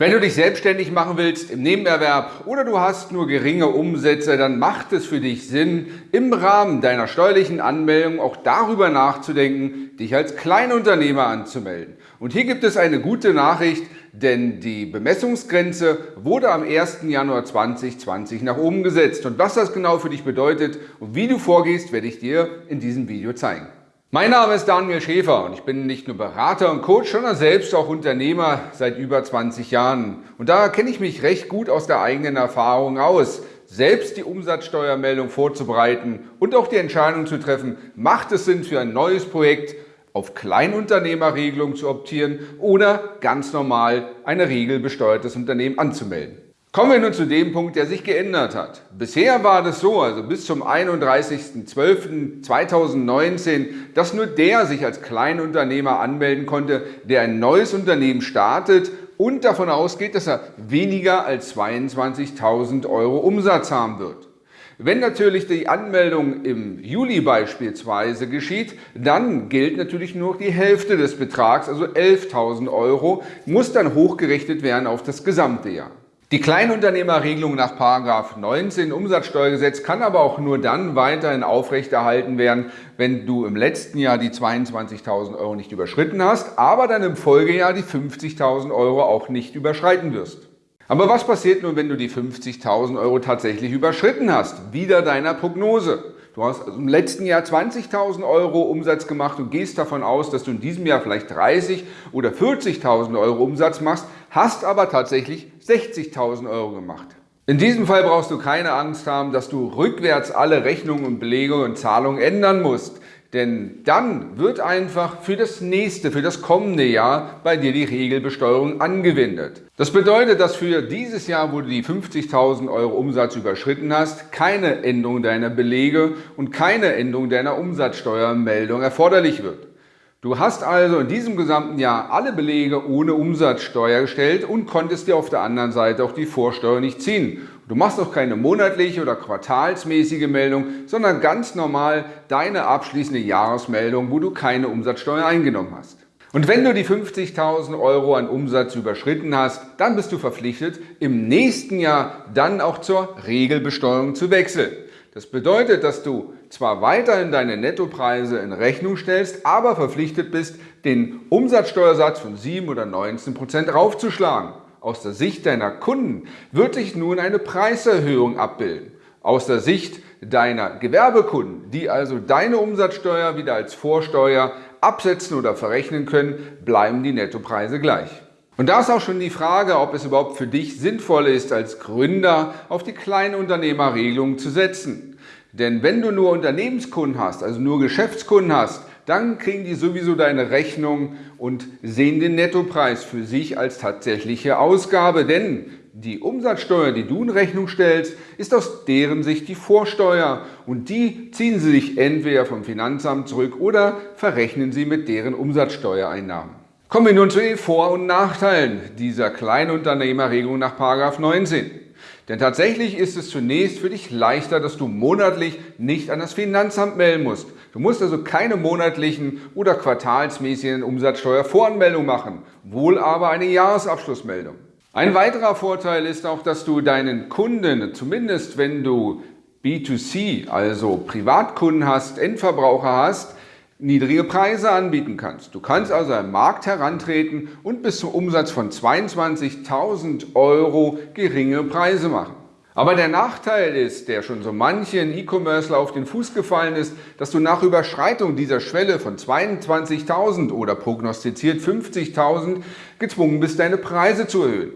Wenn du dich selbstständig machen willst im Nebenerwerb oder du hast nur geringe Umsätze, dann macht es für dich Sinn, im Rahmen deiner steuerlichen Anmeldung auch darüber nachzudenken, dich als Kleinunternehmer anzumelden. Und hier gibt es eine gute Nachricht, denn die Bemessungsgrenze wurde am 1. Januar 2020 nach oben gesetzt. Und was das genau für dich bedeutet und wie du vorgehst, werde ich dir in diesem Video zeigen. Mein Name ist Daniel Schäfer und ich bin nicht nur Berater und Coach, sondern selbst auch Unternehmer seit über 20 Jahren. Und da kenne ich mich recht gut aus der eigenen Erfahrung aus. Selbst die Umsatzsteuermeldung vorzubereiten und auch die Entscheidung zu treffen, macht es Sinn für ein neues Projekt, auf Kleinunternehmerregelung zu optieren oder ganz normal ein regelbesteuertes Unternehmen anzumelden. Kommen wir nun zu dem Punkt, der sich geändert hat. Bisher war das so, also bis zum 31.12.2019, dass nur der sich als Kleinunternehmer anmelden konnte, der ein neues Unternehmen startet und davon ausgeht, dass er weniger als 22.000 Euro Umsatz haben wird. Wenn natürlich die Anmeldung im Juli beispielsweise geschieht, dann gilt natürlich nur die Hälfte des Betrags, also 11.000 Euro, muss dann hochgerechnet werden auf das gesamte Jahr. Die Kleinunternehmerregelung nach 19 Umsatzsteuergesetz kann aber auch nur dann weiterhin aufrechterhalten werden, wenn du im letzten Jahr die 22.000 Euro nicht überschritten hast, aber dann im Folgejahr die 50.000 Euro auch nicht überschreiten wirst. Aber was passiert nun, wenn du die 50.000 Euro tatsächlich überschritten hast? Wieder deiner Prognose. Du hast also im letzten Jahr 20.000 Euro Umsatz gemacht und gehst davon aus, dass du in diesem Jahr vielleicht 30 oder 40.000 Euro Umsatz machst, hast aber tatsächlich 60.000 Euro gemacht. In diesem Fall brauchst du keine Angst haben, dass du rückwärts alle Rechnungen und Belegungen und Zahlungen ändern musst. Denn dann wird einfach für das nächste, für das kommende Jahr bei dir die Regelbesteuerung angewendet. Das bedeutet, dass für dieses Jahr, wo du die 50.000 Euro Umsatz überschritten hast, keine Änderung deiner Belege und keine Änderung deiner Umsatzsteuermeldung erforderlich wird. Du hast also in diesem gesamten Jahr alle Belege ohne Umsatzsteuer gestellt und konntest dir auf der anderen Seite auch die Vorsteuer nicht ziehen. Du machst auch keine monatliche oder quartalsmäßige Meldung, sondern ganz normal deine abschließende Jahresmeldung, wo du keine Umsatzsteuer eingenommen hast. Und wenn du die 50.000 Euro an Umsatz überschritten hast, dann bist du verpflichtet, im nächsten Jahr dann auch zur Regelbesteuerung zu wechseln. Das bedeutet, dass du zwar weiterhin deine Nettopreise in Rechnung stellst, aber verpflichtet bist, den Umsatzsteuersatz von 7 oder 19 Prozent raufzuschlagen. Aus der Sicht deiner Kunden wird sich nun eine Preiserhöhung abbilden. Aus der Sicht deiner Gewerbekunden, die also deine Umsatzsteuer wieder als Vorsteuer absetzen oder verrechnen können, bleiben die Nettopreise gleich. Und da ist auch schon die Frage, ob es überhaupt für dich sinnvoll ist, als Gründer auf die Kleinunternehmerregelung zu setzen. Denn wenn du nur Unternehmenskunden hast, also nur Geschäftskunden hast, dann kriegen die sowieso deine Rechnung und sehen den Nettopreis für sich als tatsächliche Ausgabe. Denn die Umsatzsteuer, die du in Rechnung stellst, ist aus deren Sicht die Vorsteuer und die ziehen sie sich entweder vom Finanzamt zurück oder verrechnen sie mit deren Umsatzsteuereinnahmen. Kommen wir nun zu den Vor- und Nachteilen dieser Kleinunternehmerregelung nach 19. Denn tatsächlich ist es zunächst für dich leichter, dass du monatlich nicht an das Finanzamt melden musst. Du musst also keine monatlichen oder quartalsmäßigen Umsatzsteuervoranmeldung machen, wohl aber eine Jahresabschlussmeldung. Ein weiterer Vorteil ist auch, dass du deinen Kunden, zumindest wenn du B2C, also Privatkunden hast, Endverbraucher hast, niedrige Preise anbieten kannst. Du kannst also am Markt herantreten und bis zum Umsatz von 22.000 Euro geringe Preise machen. Aber der Nachteil ist, der schon so manchen E-Commercer auf den Fuß gefallen ist, dass du nach Überschreitung dieser Schwelle von 22.000 oder prognostiziert 50.000 gezwungen bist, deine Preise zu erhöhen.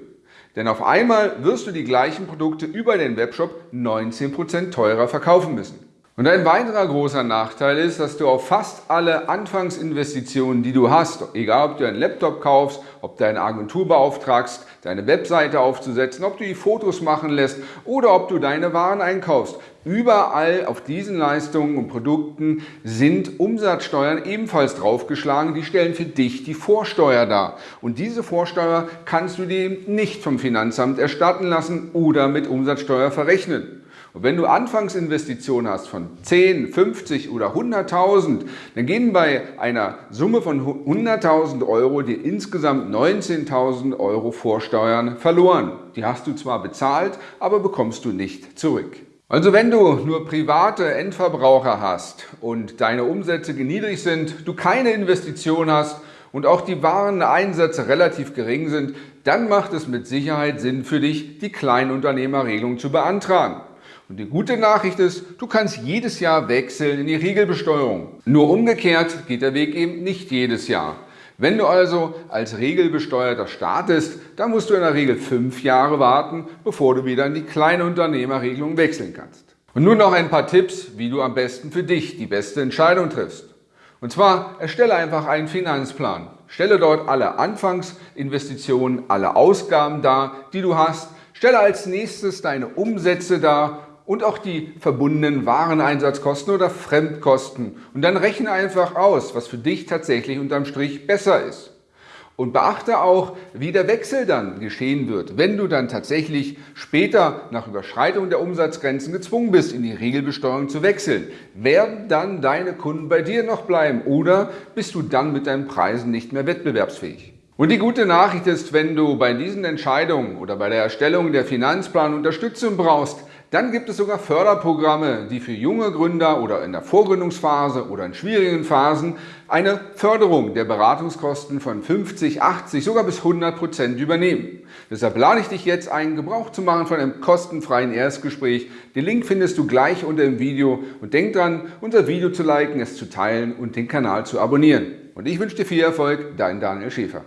Denn auf einmal wirst du die gleichen Produkte über den Webshop 19% teurer verkaufen müssen. Und ein weiterer großer Nachteil ist, dass du auf fast alle Anfangsinvestitionen, die du hast, egal ob du einen Laptop kaufst, ob du eine Agentur beauftragst, deine Webseite aufzusetzen, ob du die Fotos machen lässt oder ob du deine Waren einkaufst, überall auf diesen Leistungen und Produkten sind Umsatzsteuern ebenfalls draufgeschlagen. Die stellen für dich die Vorsteuer dar. Und diese Vorsteuer kannst du dir nicht vom Finanzamt erstatten lassen oder mit Umsatzsteuer verrechnen. Und wenn du Anfangsinvestitionen hast von 10, 50 oder 100.000, dann gehen bei einer Summe von 100.000 Euro dir insgesamt 19.000 Euro Vorsteuern verloren. Die hast du zwar bezahlt, aber bekommst du nicht zurück. Also wenn du nur private Endverbraucher hast und deine Umsätze niedrig sind, du keine Investition hast und auch die Wareneinsätze relativ gering sind, dann macht es mit Sicherheit Sinn für dich, die Kleinunternehmerregelung zu beantragen. Und die gute Nachricht ist, du kannst jedes Jahr wechseln in die Regelbesteuerung. Nur umgekehrt geht der Weg eben nicht jedes Jahr. Wenn du also als Regelbesteuerter startest, dann musst du in der Regel fünf Jahre warten, bevor du wieder in die Kleinunternehmerregelung wechseln kannst. Und nun noch ein paar Tipps, wie du am besten für dich die beste Entscheidung triffst. Und zwar erstelle einfach einen Finanzplan. Stelle dort alle Anfangsinvestitionen, alle Ausgaben dar, die du hast. Stelle als nächstes deine Umsätze dar und auch die verbundenen Wareneinsatzkosten oder Fremdkosten. Und dann rechne einfach aus, was für dich tatsächlich unterm Strich besser ist. Und beachte auch, wie der Wechsel dann geschehen wird, wenn du dann tatsächlich später nach Überschreitung der Umsatzgrenzen gezwungen bist, in die Regelbesteuerung zu wechseln. Werden dann deine Kunden bei dir noch bleiben oder bist du dann mit deinen Preisen nicht mehr wettbewerbsfähig? Und die gute Nachricht ist, wenn du bei diesen Entscheidungen oder bei der Erstellung der Finanzplan Unterstützung brauchst, dann gibt es sogar Förderprogramme, die für junge Gründer oder in der Vorgründungsphase oder in schwierigen Phasen eine Förderung der Beratungskosten von 50, 80, sogar bis 100 Prozent übernehmen. Deshalb lade ich dich jetzt ein, Gebrauch zu machen von einem kostenfreien Erstgespräch. Den Link findest du gleich unter dem Video und denk dran, unser Video zu liken, es zu teilen und den Kanal zu abonnieren. Und ich wünsche dir viel Erfolg, dein Daniel Schäfer.